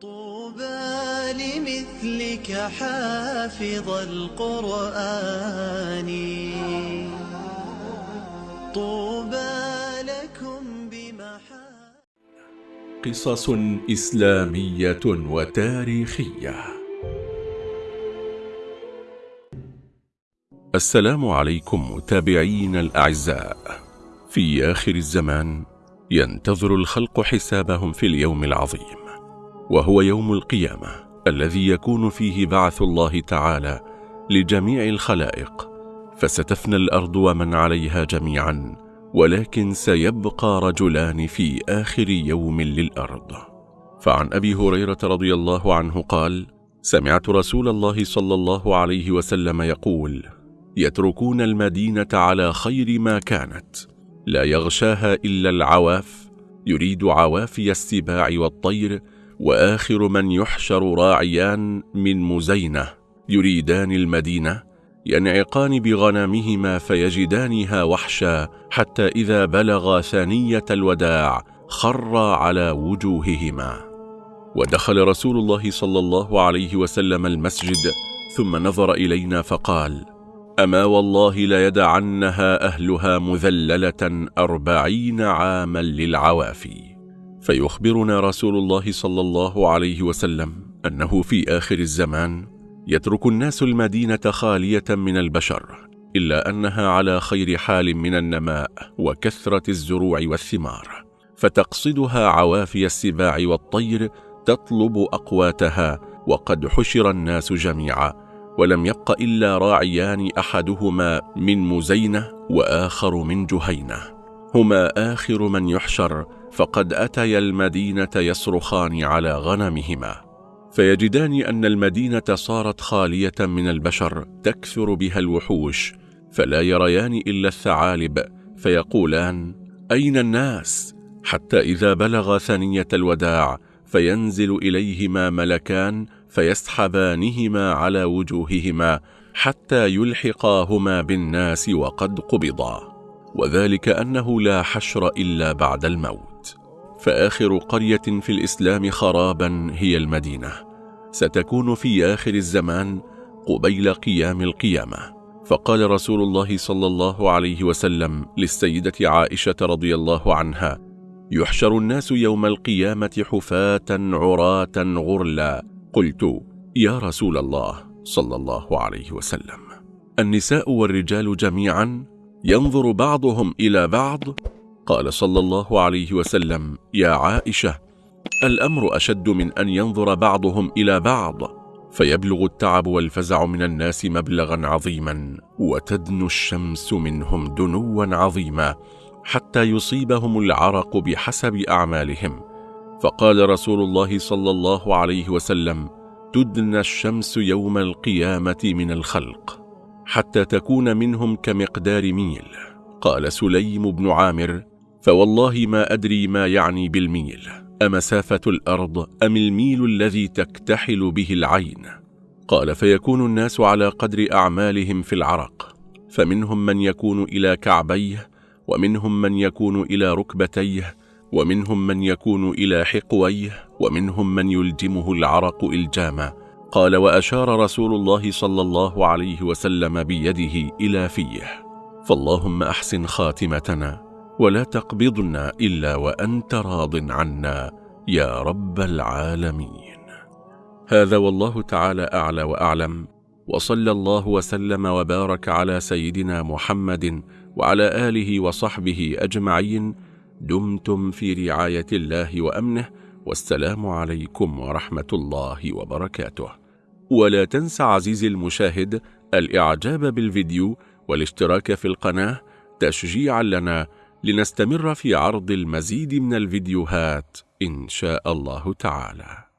طوبى لمثلك حافظ القرآن. طوبى لكم بمحا قصص إسلامية وتاريخية. السلام عليكم متابعين الأعزاء. في آخر الزمان ينتظر الخلق حسابهم في اليوم العظيم. وهو يوم القيامة الذي يكون فيه بعث الله تعالى لجميع الخلائق فستفنى الأرض ومن عليها جميعا ولكن سيبقى رجلان في آخر يوم للأرض. فعن أبي هريرة رضي الله عنه قال سمعت رسول الله صلى الله عليه وسلم يقول يتركون المدينة على خير ما كانت لا يغشاها إلا العواف يريد عوافي السباع والطير وآخر من يحشر راعيان من مزينة يريدان المدينة ينعقان بغنمهما فيجدانها وحشا حتى إذا بلغا ثانية الوداع خرا على وجوههما. ودخل رسول الله صلى الله عليه وسلم المسجد ثم نظر إلينا فقال أما والله ليدعنها أهلها مذللة أربعين عاما للعوافي. فيخبرنا رسول الله صلى الله عليه وسلم أنه في آخر الزمان يترك الناس المدينة خالية من البشر إلا أنها على خير حال من النماء وكثرة الزروع والثمار فتقصدها عوافي السباع والطير تطلب أقواتها وقد حشر الناس جميعا ولم يبق إلا راعيان أحدهما من مزينة وآخر من جهينة. هما آخر من يحشر فقد أتيا المدينة يصرخان على غنمهما فيجدان أن المدينة صارت خالية من البشر تكثر بها الوحوش فلا يريان إلا الثعالب فيقولان أين الناس؟ حتى إذا بلغ ثنية الوداع فينزل إليهما ملكان فيسحبانهما على وجوههما حتى يلحقاهما بالناس وقد قبضا وذلك أنه لا حشر إلا بعد الموت. فآخر قرية في الإسلام خرابا هي المدينة. ستكون في آخر الزمان قبيل قيام القيامة. فقال رسول الله صلى الله عليه وسلم للسيدة عائشة رضي الله عنها يحشر الناس يوم القيامة حفاة عراة غرلا. قلت يا رسول الله صلى الله عليه وسلم. النساء والرجال جميعا ينظر بعضهم إلى بعض؟ قال صلى الله عليه وسلم يا عائشة الأمر أشد من أن ينظر بعضهم إلى بعض فيبلغ التعب والفزع من الناس مبلغا عظيما وتدنو الشمس منهم دنوا عظيما حتى يصيبهم العرق بحسب أعمالهم. فقال رسول الله صلى الله عليه وسلم تدنى الشمس يوم القيامة من الخلق. حتى تكون منهم كمقدار ميل. قال سليم بن عامر فوالله ما أدري ما يعني بالميل. أمسافة الأرض أم الميل الذي تكتحل به العين؟ قال فيكون الناس على قدر أعمالهم في العرق. فمنهم من يكون إلى كعبيه ومنهم من يكون إلى ركبتيه ومنهم من يكون إلى حقويه ومنهم من يلجمه العرق إلجاما. قال وأشار رسول الله صلى الله عليه وسلم بيده إلى فيه. فاللهم أحسن خاتمتنا ولا تقبضنا إلا وأنت راض عنا يا رب العالمين. هذا والله تعالى أعلى وأعلم. وصلى الله وسلم وبارك على سيدنا محمد وعلى آله وصحبه أجمعين. دمتم في رعاية الله وأمنه. والسلام عليكم ورحمة الله وبركاته. ولا تنسى عزيزي المشاهد الإعجاب بالفيديو والاشتراك في القناة تشجيعا لنا لنستمر في عرض المزيد من الفيديوهات إن شاء الله تعالى.